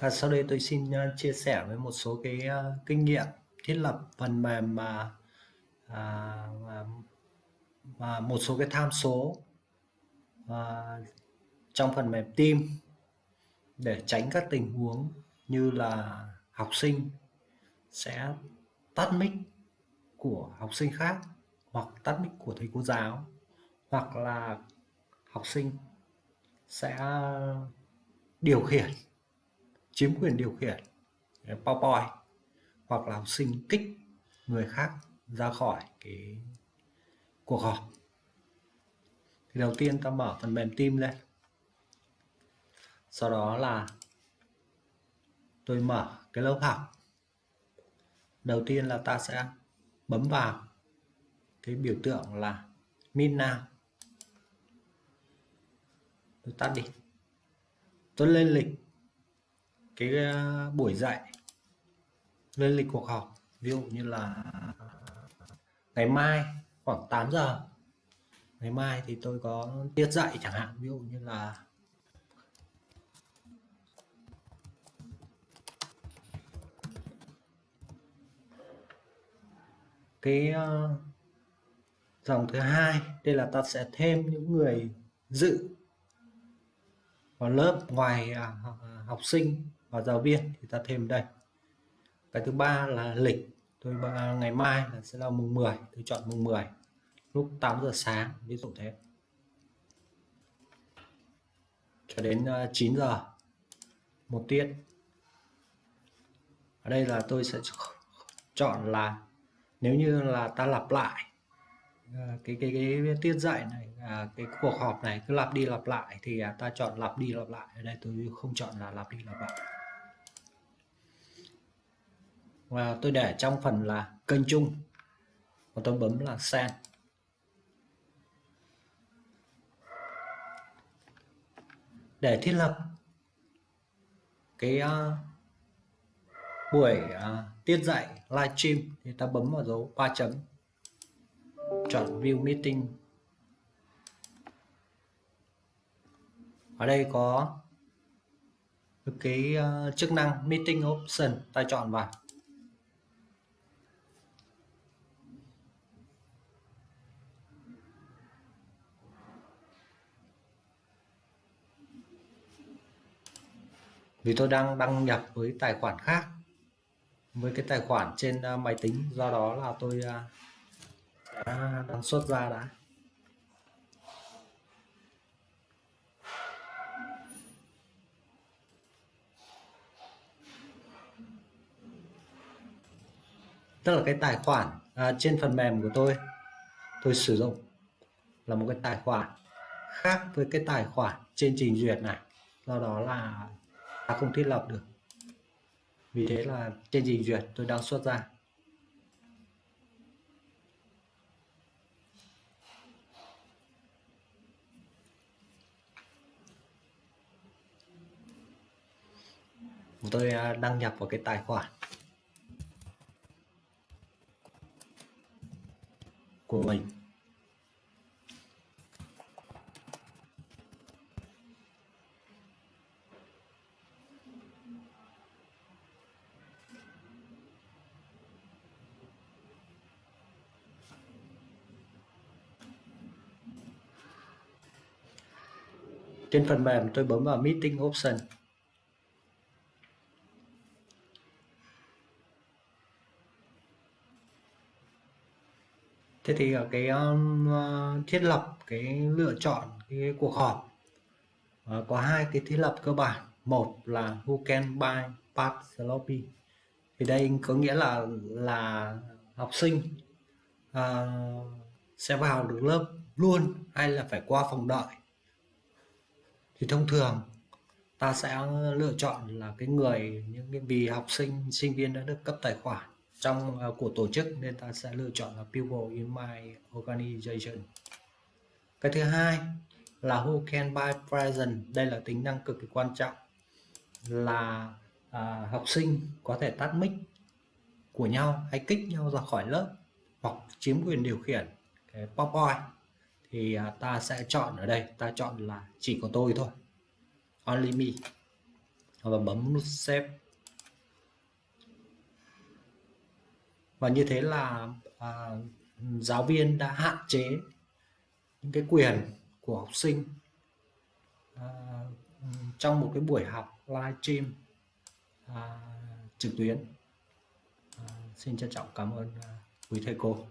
Và sau đây tôi xin uh, chia sẻ với một số cái uh, kinh nghiệm thiết lập phần mềm mà à, mà, mà một số cái tham số à, trong phần mềm team để tránh các tình huống như là học sinh sẽ tắt mic của học sinh khác hoặc tắt mic của thầy cô giáo hoặc là học sinh sẽ điều khiển chiếm quyền điều khiển PowerPoint hoặc là học sinh kích người khác ra khỏi cái cuộc họp. Thì đầu tiên ta mở phần mềm team lên. Sau đó là tôi mở cái lớp học. Đầu tiên là ta sẽ bấm vào cái biểu tượng là min Now tôi tắt đi. Tôi lên lịch cái ờ, buổi dạy lên lịch cuộc họp. Ví dụ như là ngày mai khoảng 8 giờ. Ngày mai thì tôi có tiết dạy chẳng hạn. Ví dụ như là cái uh, dòng thứ hai. Đây là ta sẽ thêm những người dự vào lớp ngoài uh, học sinh và giáo viên thì ta thêm đây. Cái thứ ba là lịch. Tôi ngày mai là sẽ là mùng 10 tôi chọn mùng 10 lúc 8 giờ sáng, ví dụ thế. Cho đến ờ, 9 giờ, một tiết. Ở đây là tôi sẽ chọn là nếu như là ta lặp lại ờ, cái cái cái tiết dạy này à, cái cuộc họp này cứ lặp đi lặp lại thì à, ta chọn lặp đi lặp lại. Ở đây tôi không chọn là lặp đi lặp lại và tôi để trong phần là kênh chung. Và tôi bấm là send. Để thiết lập cái uh, buổi uh, tiết dạy livestream thì ta bấm vào dấu ba chấm. Chọn view meeting. Ở đây có cái uh, chức năng meeting option ta chọn vào. Vì tôi đang đăng nhập với tài khoản khác. Với cái tài khoản trên à, máy tính. Do đó là tôi à, đã đăng xuất ra đã. Tức là cái tài khoản à, trên phần mềm của tôi tôi sử dụng là một cái tài khoản khác với cái tài khoản trên trình duyệt này. Do đó là không thiết lập được. Vì thế là trên trình duyệt tôi đang xuất ra. Tôi à, đăng nhập vào cái tài khoản của mình. Trên phần mềm tôi bấm vào meeting option. Thế thì ở cái um, uh, thiết lập cái lựa chọn cái cuộc họp uh, có hai cái thiết lập cơ bản. Một là who can buy part sloppy. Thì đây có nghĩa là là học sinh uh, sẽ vào được lớp luôn hay là phải qua phòng đợi? Thì thông thường ta sẽ lựa chọn là cái người những cái vì học sinh sinh viên đã được cấp tài khoản trong uh, của tổ chức nên ta sẽ lựa chọn là people in my organization. Cái thứ hai là who can buy present. Đây là tính năng cực kỳ quan trọng là à, học sinh có thể tắt mic của nhau hay kích nhau ra khỏi lớp hoặc chiếm quyền điều khiển cái PowerPoint thì à, ta sẽ chọn ở đây. Ta chọn là chỉ có tôi thôi. Only me. Và bấm nút save. Và như thế là à, giáo viên đã hạn chế những cái quyền của học sinh à, trong một cái buổi học live stream à, trực tuyến. À, xin trân trọng cảm ơn à, quý thầy cô.